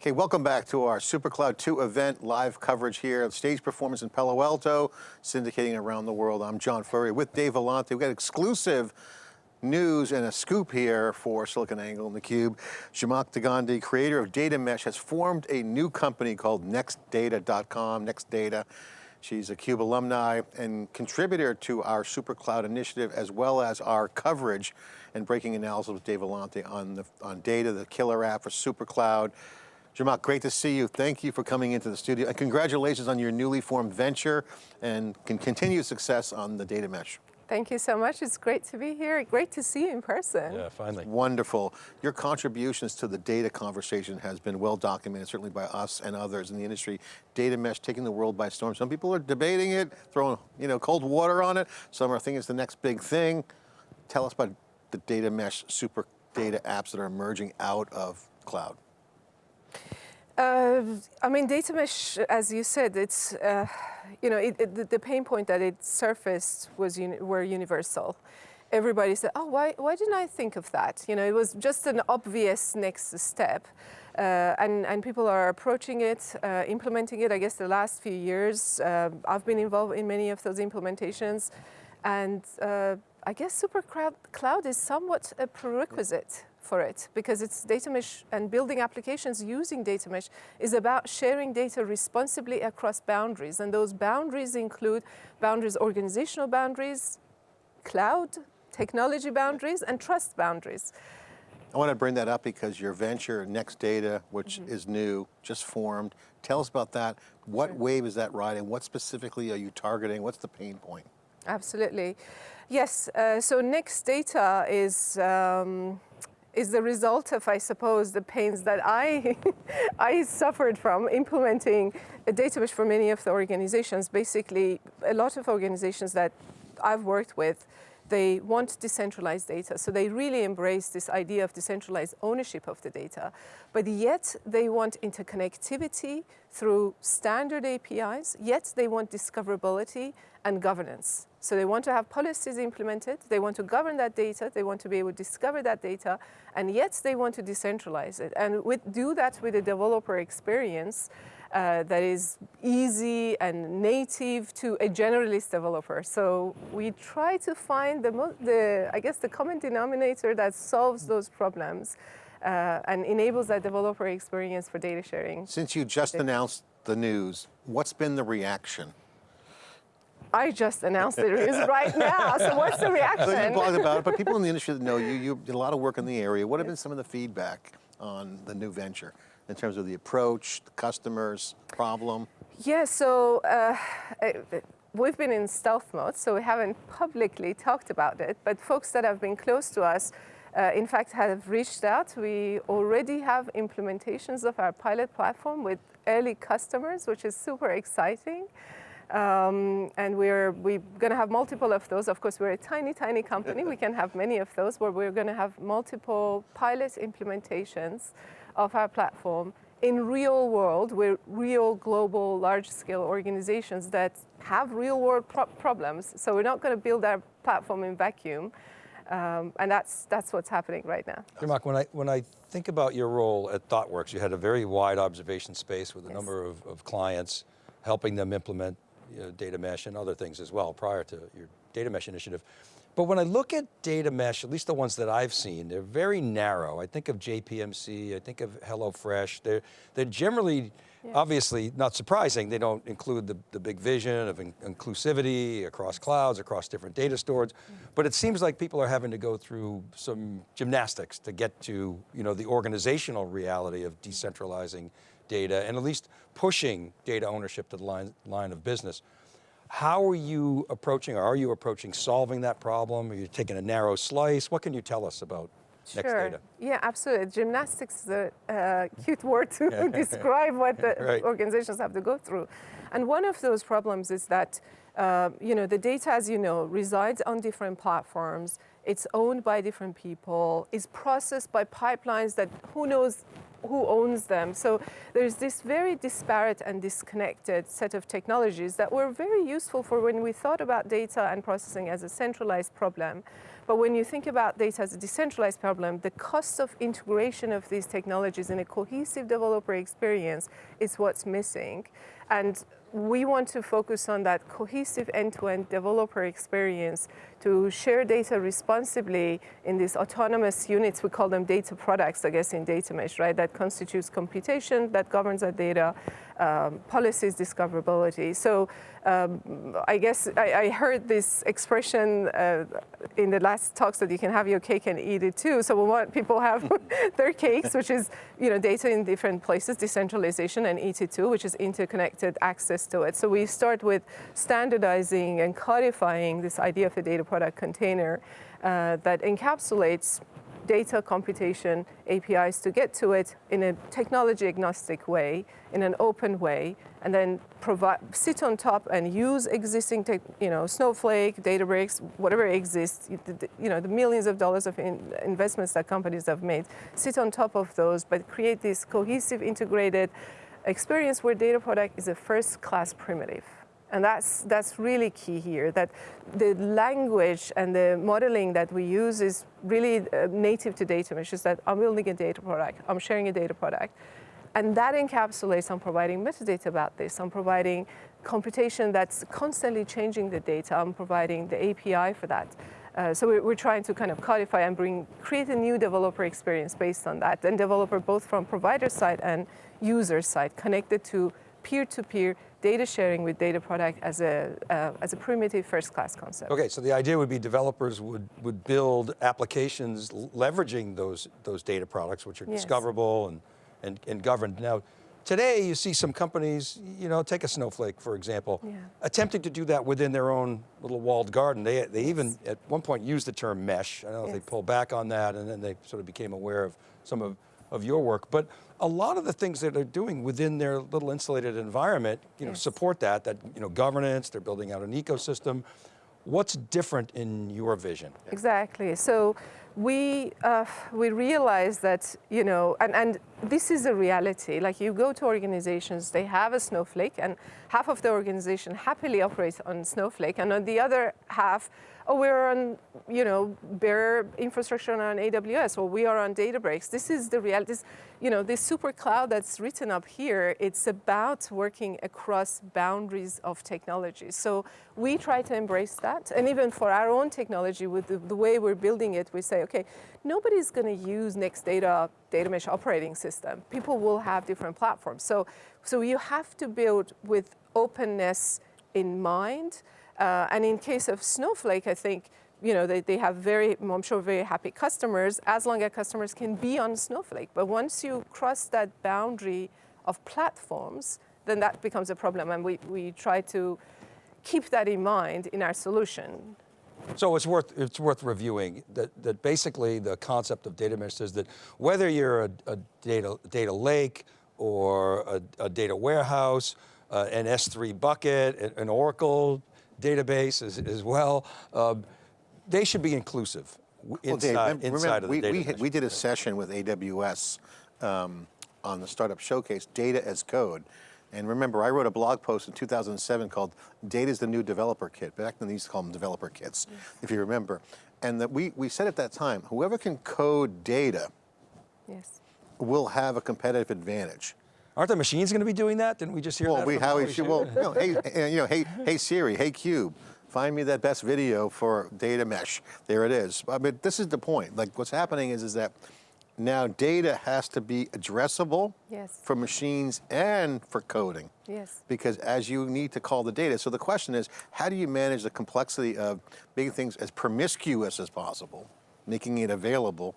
Okay, welcome back to our SuperCloud 2 event, live coverage here, stage performance in Palo Alto, syndicating around the world. I'm John Furrier with Dave Vellante. We've got exclusive news and a scoop here for SiliconANGLE and theCUBE. Zhamak Dehghani, creator of Data Mesh, has formed a new company called NextData.com, NextData. She's a CUBE alumni and contributor to our SuperCloud initiative, as well as our coverage and breaking analysis with Dave Vellante on, the, on data, the killer app for SuperCloud. Zhamak, great to see you. Thank you for coming into the studio. And congratulations on your newly formed venture and can continue success on the data mesh. Thank you so much. It's great to be here. Great to see you in person. Yeah, finally. Wonderful. Your contributions to the data conversation has been well documented, certainly by us and others in the industry. Data mesh taking the world by storm. Some people are debating it, throwing you know, cold water on it. Some are thinking it's the next big thing. Tell us about the data mesh super data apps that are emerging out of cloud. Uh, I mean, data mesh, as you said, it's, uh, you know, it, it, the pain point that it surfaced was uni were universal. Everybody said, oh, why, why didn't I think of that? You know, it was just an obvious next step. Uh, and, and people are approaching it, uh, implementing it. I guess the last few years, uh, I've been involved in many of those implementations. And uh, I guess Super Cloud is somewhat a prerequisite for it because it's data mesh and building applications using data mesh is about sharing data responsibly across boundaries. And those boundaries include boundaries, organizational boundaries, cloud, technology boundaries, and trust boundaries. I want to bring that up because your venture, Next Data, which mm -hmm. is new, just formed. Tell us about that. What sure. wave is that riding? What specifically are you targeting? What's the pain point? Absolutely. Yes, uh, so Next Data is um, is the result of, I suppose, the pains that I, I suffered from implementing a data mesh for many of the organizations. Basically, a lot of organizations that I've worked with, they want decentralized data. So they really embrace this idea of decentralized ownership of the data. But yet they want interconnectivity through standard APIs, yet they want discoverability and governance. So they want to have policies implemented, they want to govern that data, they want to be able to discover that data, and yet they want to decentralize it. And with, do that with a developer experience uh, that is easy and native to a generalist developer. So we try to find the, the I guess, the common denominator that solves those problems uh, and enables that developer experience for data sharing. Since you just announced the news, what's been the reaction? I just announced the news right now, so what's the reaction? So you blogged about it, but people in the industry that know you, you did a lot of work in the area. What have been some of the feedback on the new venture in terms of the approach, the customers, problem? Yeah, so uh, we've been in stealth mode, so we haven't publicly talked about it, but folks that have been close to us, uh, in fact, have reached out. We already have implementations of our pilot platform with early customers, which is super exciting. Um, and we're, we're going to have multiple of those. Of course, we're a tiny, tiny company. we can have many of those but we're going to have multiple pilot implementations of our platform in real world with real global large-scale organizations that have real-world pro problems. So we're not going to build our platform in vacuum. Um, and that's, that's what's happening right now. Zhamak, when I, when I think about your role at ThoughtWorks, you had a very wide observation space with a yes. number of, of clients, helping them implement you know, data mesh and other things as well prior to your data mesh initiative. But when I look at data mesh, at least the ones that I've seen, they're very narrow. I think of JPMC, I think of HelloFresh. They're, they're generally, yeah. obviously not surprising, they don't include the, the big vision of in inclusivity across clouds, across different data stores. Mm -hmm. But it seems like people are having to go through some gymnastics to get to you know, the organizational reality of decentralizing data and at least pushing data ownership to the line, line of business. How are you approaching, or are you approaching solving that problem? Are you taking a narrow slice? What can you tell us about Sure. Next data. Yeah, absolutely. Gymnastics is a uh, cute word to describe what the right. organizations have to go through. And one of those problems is that, uh, you know, the data, as you know, resides on different platforms. It's owned by different people. It's processed by pipelines that who knows who owns them. So there's this very disparate and disconnected set of technologies that were very useful for when we thought about data and processing as a centralized problem. But when you think about data as a decentralized problem, the cost of integration of these technologies in a cohesive developer experience is what's missing. And we want to focus on that cohesive end-to-end developer experience to share data responsibly in these autonomous units, we call them data products, I guess, in data mesh, right? That constitutes computation, that governs our data, um, policies, discoverability. So um, I guess I, I, heard this expression uh, in the last talks that you can have your cake and eat it too. So we want people have their cakes, which is you know data in different places, decentralization, and eat it too, which is interconnected access to it. So we start with standardizing and codifying this idea of a data product container uh, that encapsulates data computation APIs to get to it in a technology agnostic way, in an open way, and then provide, sit on top and use existing, tech, you know, Snowflake, Databricks, whatever exists, you know, the millions of dollars of in investments that companies have made, sit on top of those, but create this cohesive, integrated experience where data product is a first class primitive. And that's, that's really key here, that the language and the modeling that we use is really uh, native to data mesh, is that I'm building a data product, I'm sharing a data product. And that encapsulates, I'm providing metadata about this, I'm providing computation that's constantly changing the data, I'm providing the API for that. Uh, so we're, we're, trying to kind of codify and bring, create a new developer experience based on that, and developer both from provider side and user side, connected to peer-to-peer -peer data sharing with data product as a, uh, as a primitive first class concept. Okay, so the idea would be developers would, would build applications leveraging those, those data products, which are yes. discoverable and, and, and governed. Now, today you see some companies, you know, take a Snowflake, for example, yeah. attempting to do that within their own little walled garden. They, they yes. even, at one point, used the term mesh. I don't know yes. if they pulled back on that and then they sort of became aware of some of of your work, but a lot of the things that they're doing within their little insulated environment, you know, yes. support that, that, you know, governance, they're building out an ecosystem. What's different in your vision? Exactly, so we, uh, we realize that, you know, and, and this is a reality, like you go to organizations, they have a Snowflake and half of the organization happily operates on Snowflake and on the other half, oh, we're on, you know, bare infrastructure on AWS, or we are on Databricks. This is the reality. This, you know, this super cloud that's written up here, it's about working across boundaries of technology. So we try to embrace that. And even for our own technology, with the, the way we're building it, we say, okay, nobody's going to use Next Data data mesh operating system. People will have different platforms. So, so you have to build with openness in mind. Uh, and in case of Snowflake, I think you know, they, they have very, I'm sure, very happy customers as long as customers can be on Snowflake. But once you cross that boundary of platforms, then that becomes a problem. And we, we try to keep that in mind in our solution. So it's worth, it's worth reviewing that, that basically the concept of data mesh is that whether you're a, a data, data lake or a, a data warehouse, uh, an S3 bucket, an Oracle database as, as well. Um, they should be inclusive inside, well, Dave, inside remember, of the we, data. We, we, did a session with AWS um, on the Startup Showcase, Data as Code. And remember, I wrote a blog post in 2007 called Data is the New Developer Kit. Back then, they used to call them developer kits, yes. if you remember. And that we, we said at that time, whoever can code data yes. will have a competitive advantage. Aren't the machines going to be doing that? Didn't we just hear well, that? We, how we should, well, you know, hey, you know, hey, hey Siri, hey Cube, find me that best video for data mesh. There it is. I mean, this is the point. Like what's happening is, is that now data has to be addressable yes. for machines and for coding. Yes. Because as you need to call the data, so the question is, how do you manage the complexity of making things as promiscuous as possible, making it available,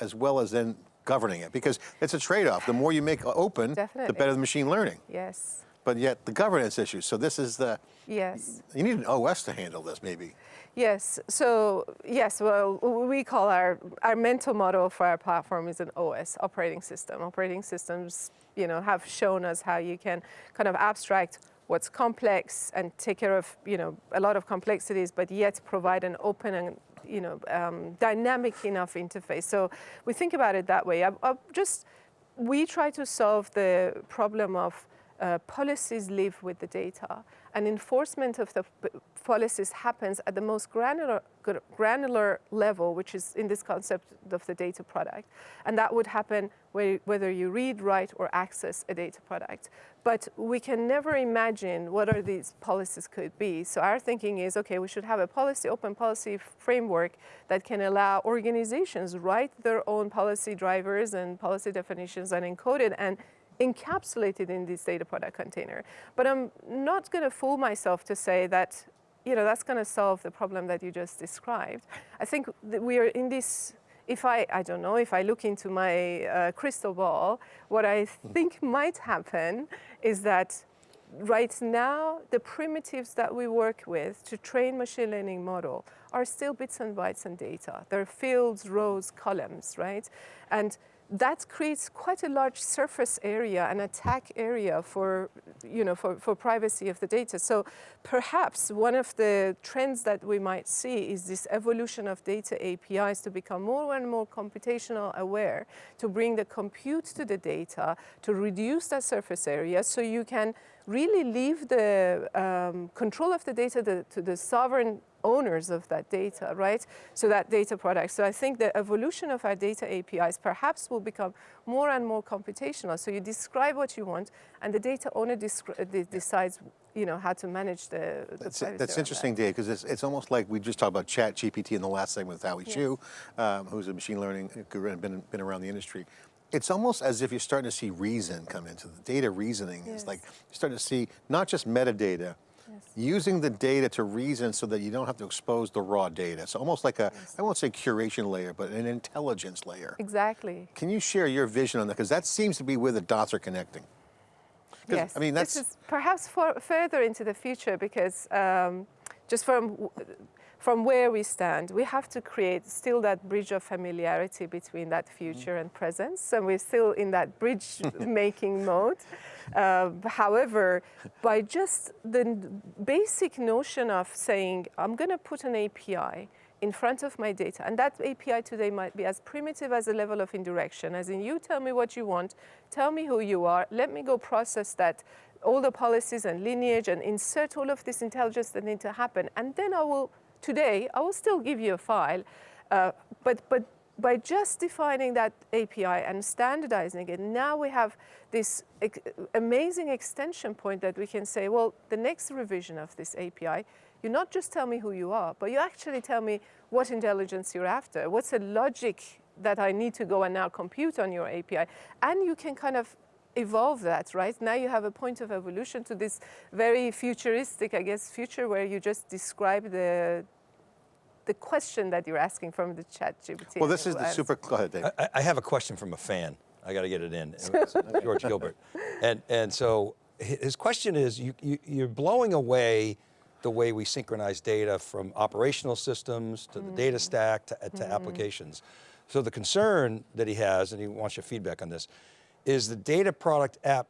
as well as then governing it because it's a trade-off. The more you make open, Definitely. the better the machine learning. Yes. But yet the governance issues. So this is the, yes. you need an OS to handle this maybe. Yes, so yes, well, we call our, our mental model for our platform is an OS, operating system. Operating systems, you know, have shown us how you can kind of abstract what's complex and take care of, you know, a lot of complexities, but yet provide an open and you know, um, dynamic enough interface. So we think about it that way. I, I just we try to solve the problem of uh, policies live with the data and enforcement of the policies happens at the most granular, granular level, which is in this concept of the data product. And that would happen whether you read, write, or access a data product. But we can never imagine what are these policies could be. So our thinking is, okay, we should have a policy, open policy framework that can allow organizations write their own policy drivers and policy definitions and encode it and encapsulated in this data product container. But I'm not going to fool myself to say that, you know, that's going to solve the problem that you just described. I think we are in this. If I, I don't know, if I look into my uh, crystal ball, what I think might happen is that right now, the primitives that we work with to train machine learning model are still bits and bytes and data. They're fields, rows, columns, right? And that creates quite a large surface area and attack area for, you know, for, for privacy of the data. So perhaps one of the trends that we might see is this evolution of data APIs to become more and more computational aware, to bring the compute to the data, to reduce that surface area so you can really leave the um, control of the data to the sovereign owners of that data, right? So that data product. So I think the evolution of our data APIs perhaps will become more and more computational. So you describe what you want, and the data owner de decides, you know, how to manage the. the that's, that's interesting, Dave, because it's, it's almost like we just talked about Chat GPT in the last segment with Howie Yes. Xu, um, who's a machine learning guru and been, been around the industry. It's almost as if you're starting to see reason come into the data reasoning. Is like you're starting to see not just metadata, using the data to reason so that you don't have to expose the raw data. So almost like a, I won't say curation layer, but an intelligence layer. Exactly. Can you share your vision on that? Because that seems to be where the dots are connecting. Yes, I mean, that's, this is perhaps for, further into the future because um, just from from where we stand, we have to create still that bridge of familiarity between that future and presence, and we're still in that bridge making mode. Uh, however, by just the basic notion of saying, I'm going to put an API in front of my data, and that API today might be as primitive as a level of indirection, as in you tell me what you want, tell me who you are, let me go process that, all the policies and lineage, and insert all of this intelligence that need to happen, and then I will, today, I will still give you a file, uh, but, but by just defining that API and standardizing it, now we have this ex- amazing extension point that we can say, well, the next revision of this API, you not just tell me who you are, but you actually tell me what intelligence you're after. What's the logic that I need to go and now compute on your API? And you can kind of evolve that, right? Now you have a point of evolution to this very futuristic, I guess, future where you just describe the the question that you're asking from the chat GPT. well, this is the super, go ahead, Dave. I, I have a question from a fan. I got to get it in. George Gilbert. And, and so his question is, you, you, you're blowing away the way we synchronize data from operational systems to the data mm-hmm. stack to, to mm-hmm. applications. So the concern that he has, and he wants your feedback on this, is the data product app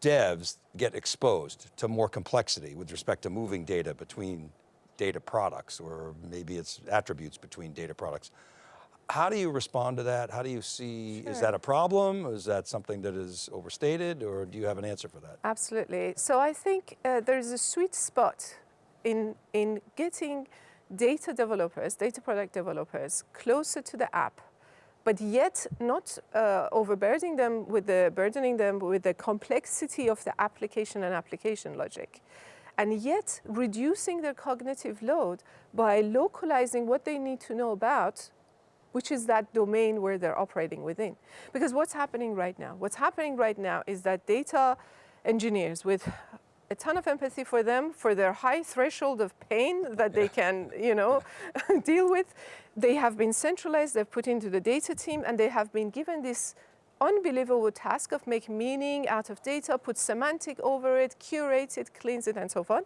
devs get exposed to more complexity with respect to moving data between data products, or maybe it's attributes between data products. How do you respond to that? How do you see, is that a problem? Is that something that is overstated, or do you have an answer for that? Absolutely. So I think uh, there's a sweet spot in, in getting data developers, data product developers, closer to the app, but yet not uh, overburdening them with the burdening them with the complexity of the application and application logic. And yet reducing their cognitive load by localizing what they need to know about which is that domain where they're operating within. Because what's happening right now? What's happening right now is that data engineers with a ton of empathy for them, for their high threshold of pain that they can, you know, deal with, they have been centralized, they've put into the data team, and they have been given this unbelievable task of make meaning out of data, put semantic over it, curate it, cleanse it, and so on.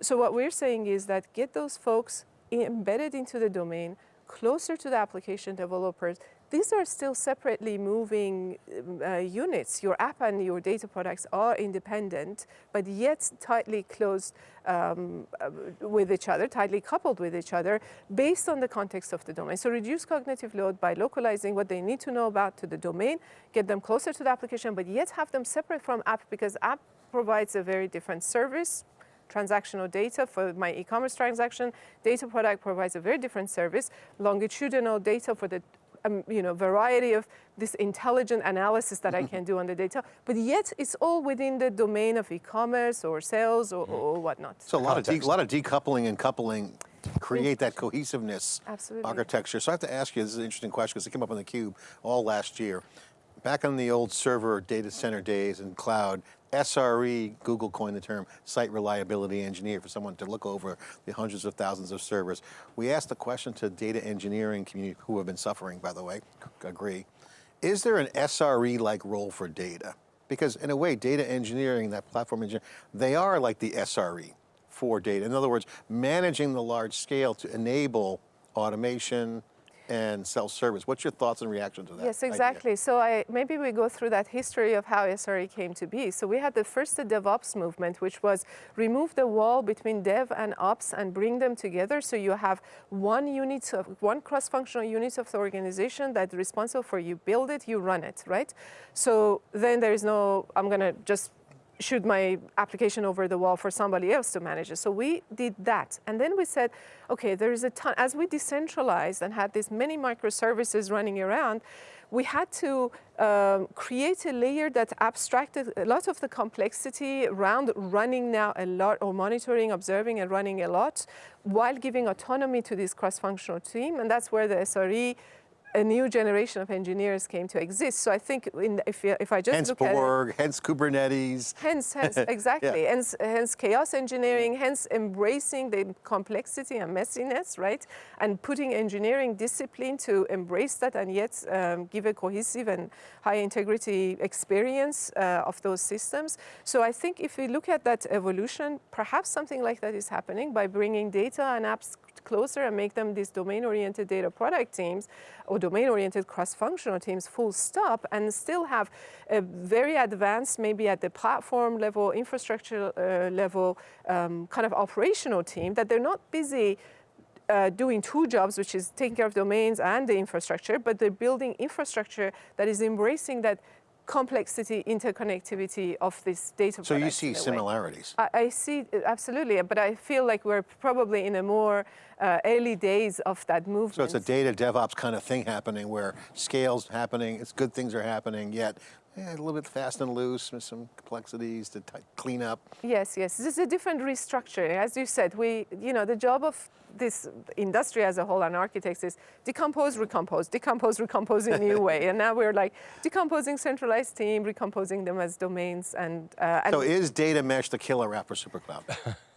So what we're saying is that get those folks embedded into the domain, closer to the application developers, these are still separately moving um, uh, units. Your app and your data products are independent, but yet tightly closed um, uh, with each other, tightly coupled with each other, based on the context of the domain. So reduce cognitive load by localizing what they need to know about to the domain, get them closer to the application, but yet have them separate from app because app provides a very different service transactional data for my e-commerce transaction. Data product provides a very different service. Longitudinal data for the um, you know, variety of this intelligent analysis that I can do on the data, but yet it's all within the domain of e-commerce or sales or, or whatnot. So a lot, of de- Context. lot of decoupling and coupling to create that cohesiveness Absolutely. architecture. So I have to ask you, this is an interesting question because it came up on the cube all last year. Back on the old server data center days and cloud, SRE, Google coined the term site reliability engineer for someone to look over the hundreds of thousands of servers. We asked the question to data engineering community, who have been suffering, by the way, agree. Is there an SRE-like role for data? Because in a way, data engineering, that platform engineering, they are like the SRE for data. In other words, managing the large scale to enable automation and self-service. What's your thoughts and reaction to that? Yes, idea? exactly. So I, maybe we go through that history of how SRE came to be. So we had the first DevOps movement, which was remove the wall between dev and ops and bring them together. So you have one unit of one cross-functional unit of the organization that's responsible for you build it, you run it, right? So then there is no, I'm going to just shoot my application over the wall for somebody else to manage it. So we did that. And then we said, okay, there is a ton, as we decentralized and had these many microservices running around, we had to um, create a layer that abstracted a lot of the complexity around running now a lot, or monitoring, observing, and running a lot, while giving autonomy to this cross-functional team. And that's where the SRE a new generation of engineers came to exist. So I think in, if, if I just Hence look at it, Borg, hence Kubernetes. Hence, hence, exactly. Hence, hence chaos engineering, hence embracing the complexity and messiness, right? And putting engineering discipline to embrace that and yet um, give a cohesive and high integrity experience uh, of those systems. So I think if we look at that evolution, perhaps something like that is happening by bringing data and apps closer and make them these domain-oriented data product teams or domain-oriented cross-functional teams full stop and still have a very advanced, maybe at the platform level, infrastructure uh, level, um, kind of operational team that they're not busy uh, doing two jobs, which is taking care of domains and the infrastructure, but they're building infrastructure that is embracing that complexity, interconnectivity of this data So you see in a way. similarities. I, I see, absolutely, but I feel like we're probably in a more uh, early days of that movement. So it's a data DevOps kind of thing happening where scale's happening, it's good things are happening, yet eh, a little bit fast and loose with some complexities to t- clean up. Yes, yes. This is a different restructuring. As you said, we, you know, the job of this industry as a whole and architects is decompose, recompose, decompose, recompose in a new way. And now we're like decomposing centralized team, recomposing them as domains. And, uh, and So is data mesh the killer app for SuperCloud?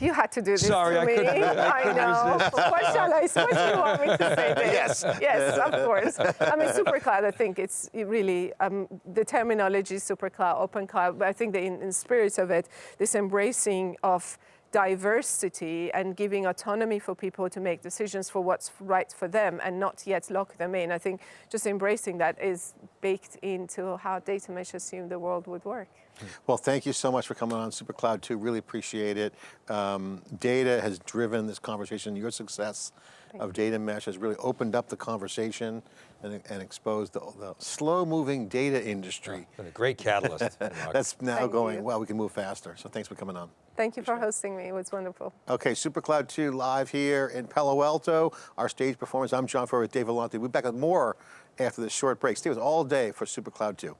you had to do this Sorry, to I me. couldn't- I I couldn't know. What shall I say? What do you want me to say there? Yes. Yes, of course. I mean, SuperCloud, I think it's really, um, the terminology SuperCloud, Open Cloud, but I think the in, in spirit of it, this embracing of diversity and giving autonomy for people to make decisions for what's right for them and not yet lock them in. I think just embracing that is baked into how data mesh assumed the world would work. Well, thank you so much for coming on SuperCloud 2. Really appreciate it. Um, data has driven this conversation. Your success of data mesh has really opened up the conversation and, and exposed the, the slow-moving data industry. Been a great catalyst. That's now Thank going, you. well, we can move faster. So thanks for coming on. Thank you for hosting me. It was wonderful. Okay, SuperCloud 2 live here in Palo Alto. Our stage performance. I'm John Furrier with Dave Vellante. We'll be back with more after this short break. Stay with us all day for SuperCloud 2.